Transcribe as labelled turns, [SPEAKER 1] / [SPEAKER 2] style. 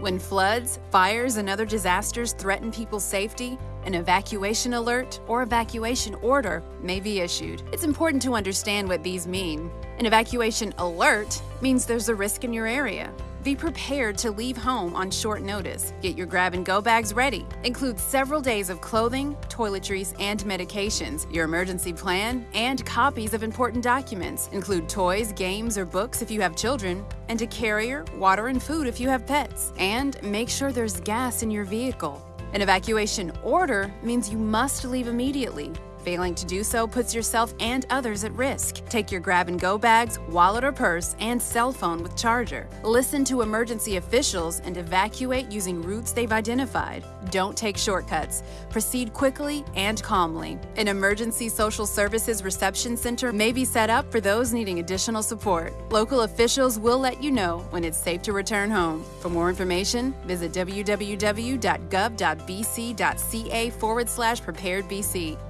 [SPEAKER 1] When floods, fires, and other disasters threaten people's safety, an evacuation alert or evacuation order may be issued. It's important to understand what these mean. An evacuation alert means there's a risk in your area. Be prepared to leave home on short notice. Get your grab and go bags ready. Include several days of clothing, toiletries, and medications, your emergency plan, and copies of important documents. Include toys, games, or books if you have children, and a carrier, water, and food if you have pets. And make sure there's gas in your vehicle. An evacuation order means you must leave immediately. Failing to do so puts yourself and others at risk. Take your grab and go bags, wallet or purse, and cell phone with charger. Listen to emergency officials and evacuate using routes they've identified. Don't take shortcuts. Proceed quickly and calmly. An emergency social services reception center may be set up for those needing additional support. Local officials will let you know when it's safe to return home. For more information, visit www.gov.bc.ca forward slash preparedbc.